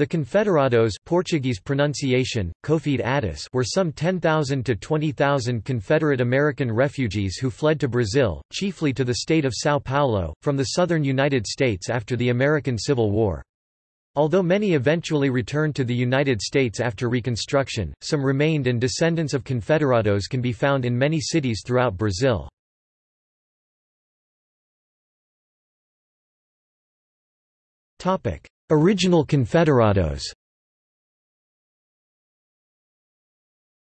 The Confederados Portuguese pronunciation, Confederados were some 10,000 to 20,000 Confederate American refugees who fled to Brazil, chiefly to the state of São Paulo, from the southern United States after the American Civil War. Although many eventually returned to the United States after Reconstruction, some remained and descendants of Confederados can be found in many cities throughout Brazil. Original Confederados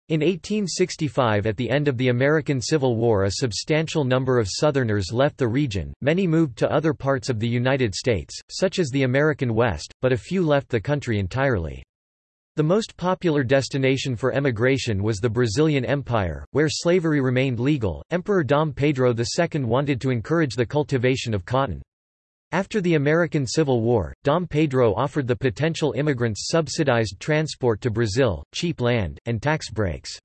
In 1865 at the end of the American Civil War a substantial number of Southerners left the region, many moved to other parts of the United States, such as the American West, but a few left the country entirely. The most popular destination for emigration was the Brazilian Empire, where slavery remained legal. Emperor Dom Pedro II wanted to encourage the cultivation of cotton. After the American Civil War, Dom Pedro offered the potential immigrants subsidized transport to Brazil, cheap land, and tax breaks.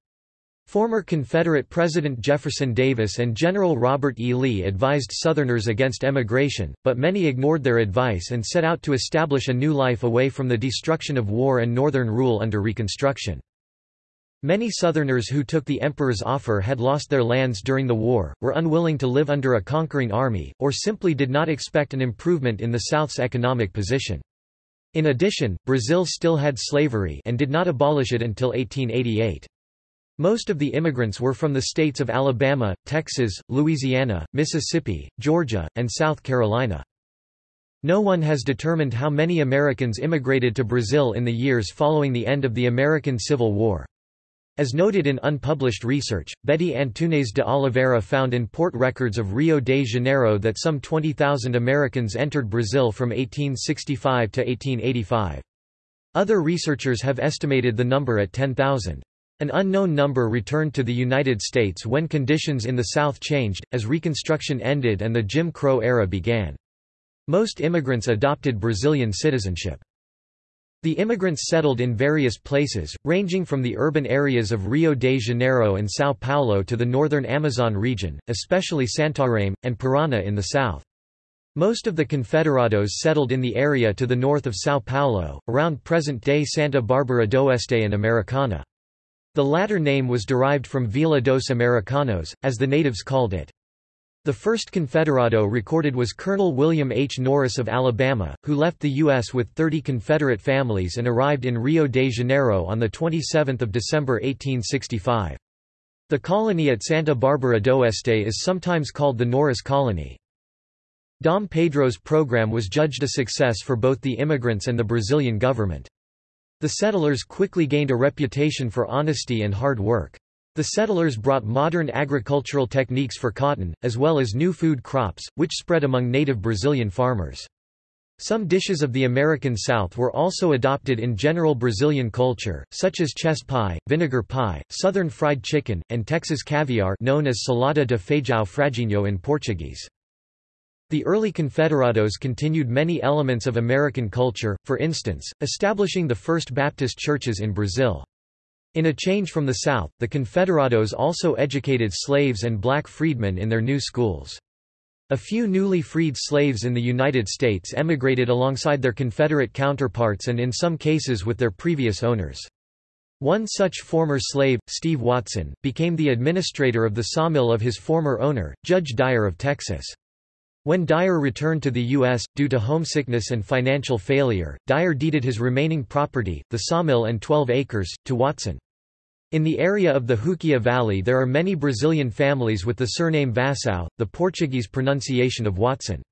Former Confederate President Jefferson Davis and General Robert E. Lee advised Southerners against emigration, but many ignored their advice and set out to establish a new life away from the destruction of war and Northern rule under Reconstruction. Many Southerners who took the emperor's offer had lost their lands during the war, were unwilling to live under a conquering army, or simply did not expect an improvement in the South's economic position. In addition, Brazil still had slavery and did not abolish it until 1888. Most of the immigrants were from the states of Alabama, Texas, Louisiana, Mississippi, Georgia, and South Carolina. No one has determined how many Americans immigrated to Brazil in the years following the end of the American Civil War. As noted in unpublished research, Betty Antunes de Oliveira found in port records of Rio de Janeiro that some 20,000 Americans entered Brazil from 1865 to 1885. Other researchers have estimated the number at 10,000. An unknown number returned to the United States when conditions in the South changed, as Reconstruction ended and the Jim Crow era began. Most immigrants adopted Brazilian citizenship. The immigrants settled in various places, ranging from the urban areas of Rio de Janeiro and São Paulo to the northern Amazon region, especially Santarém, and Parana in the south. Most of the Confederados settled in the area to the north of São Paulo, around present-day Santa Bárbara do Oeste and Americana. The latter name was derived from Vila dos Americanos, as the natives called it. The first Confederado recorded was Colonel William H. Norris of Alabama, who left the U.S. with 30 Confederate families and arrived in Rio de Janeiro on 27 December 1865. The colony at Santa Bárbara d'Oeste is sometimes called the Norris Colony. Dom Pedro's program was judged a success for both the immigrants and the Brazilian government. The settlers quickly gained a reputation for honesty and hard work. The settlers brought modern agricultural techniques for cotton, as well as new food crops, which spread among native Brazilian farmers. Some dishes of the American South were also adopted in general Brazilian culture, such as chess pie, vinegar pie, southern fried chicken, and Texas caviar known as salada de feijão fradinho in Portuguese. The early Confederados continued many elements of American culture, for instance, establishing the first Baptist churches in Brazil. In a change from the South, the Confederados also educated slaves and black freedmen in their new schools. A few newly freed slaves in the United States emigrated alongside their Confederate counterparts and in some cases with their previous owners. One such former slave, Steve Watson, became the administrator of the sawmill of his former owner, Judge Dyer of Texas. When Dyer returned to the U.S., due to homesickness and financial failure, Dyer deeded his remaining property, the sawmill and 12 acres, to Watson. In the area of the Juquia Valley there are many Brazilian families with the surname Vassão, the Portuguese pronunciation of Watson.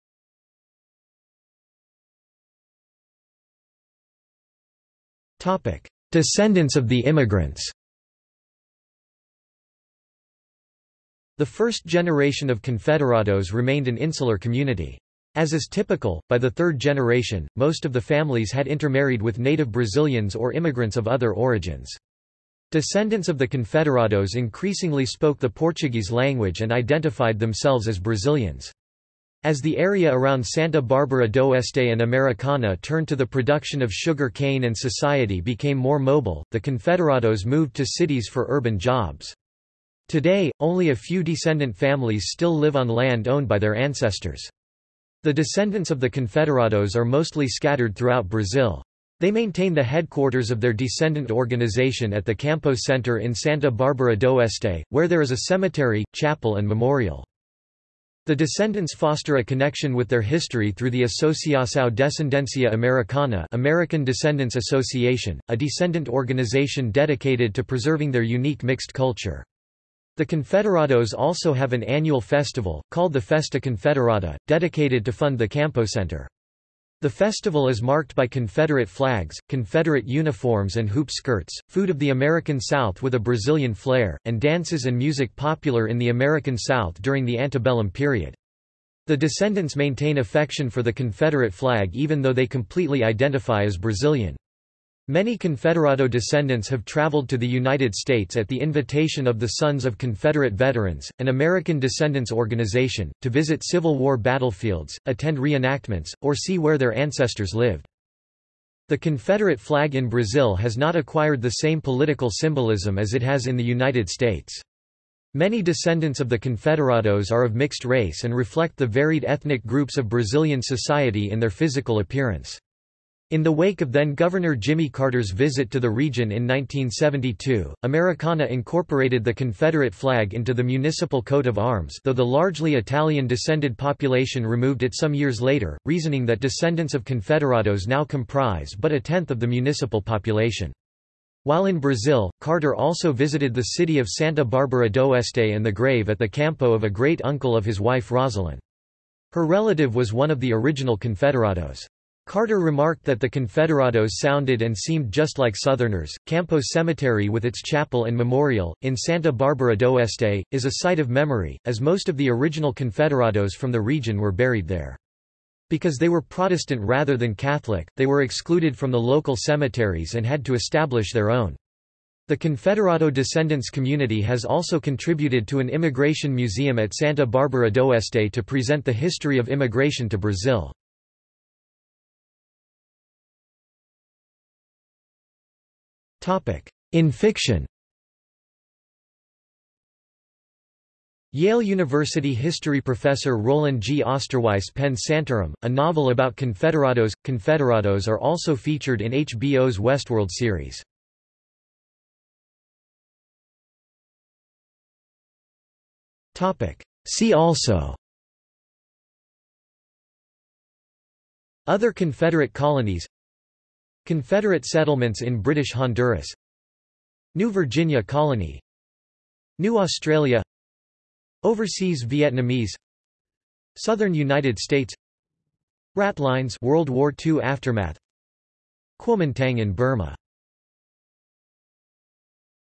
Descendants of the immigrants The first generation of Confederados remained an insular community. As is typical, by the third generation, most of the families had intermarried with native Brazilians or immigrants of other origins. Descendants of the Confederados increasingly spoke the Portuguese language and identified themselves as Brazilians. As the area around Santa Bárbara d'Oeste and Americana turned to the production of sugar cane and society became more mobile, the Confederados moved to cities for urban jobs. Today, only a few descendant families still live on land owned by their ancestors. The descendants of the Confederados are mostly scattered throughout Brazil. They maintain the headquarters of their descendant organization at the Campo Center in Santa Barbara do d'Oeste, where there is a cemetery, chapel and memorial. The descendants foster a connection with their history through the Asociação Descendencia Americana American Descendants Association, a descendant organization dedicated to preserving their unique mixed culture. The Confederados also have an annual festival, called the Festa Confederada, dedicated to fund the Campo Center. The festival is marked by Confederate flags, Confederate uniforms and hoop skirts, food of the American South with a Brazilian flair, and dances and music popular in the American South during the antebellum period. The descendants maintain affection for the Confederate flag even though they completely identify as Brazilian. Many Confederado descendants have traveled to the United States at the invitation of the Sons of Confederate Veterans, an American descendants organization, to visit Civil War battlefields, attend reenactments, or see where their ancestors lived. The Confederate flag in Brazil has not acquired the same political symbolism as it has in the United States. Many descendants of the Confederados are of mixed race and reflect the varied ethnic groups of Brazilian society in their physical appearance. In the wake of then-Governor Jimmy Carter's visit to the region in 1972, Americana incorporated the Confederate flag into the municipal coat of arms though the largely Italian-descended population removed it some years later, reasoning that descendants of Confederados now comprise but a tenth of the municipal population. While in Brazil, Carter also visited the city of Santa Barbara d'Oeste and the grave at the campo of a great-uncle of his wife Rosalynn. Her relative was one of the original Confederados. Carter remarked that the Confederados sounded and seemed just like Southerners. Campo Cemetery, with its chapel and memorial, in Santa Barbara do d'Oeste, is a site of memory, as most of the original Confederados from the region were buried there. Because they were Protestant rather than Catholic, they were excluded from the local cemeteries and had to establish their own. The Confederado descendants community has also contributed to an immigration museum at Santa Barbara do d'Oeste to present the history of immigration to Brazil. In fiction Yale University history professor Rollin G. Osterweis penned Santorum, a novel about Confederados. Confederados are also featured in HBO's Westworld series. See also Other Confederate colonies Confederate settlements in British Honduras. New Virginia Colony. New Australia. Overseas Vietnamese. Southern United States. Ratlines World War II aftermath. Kuomintang in Burma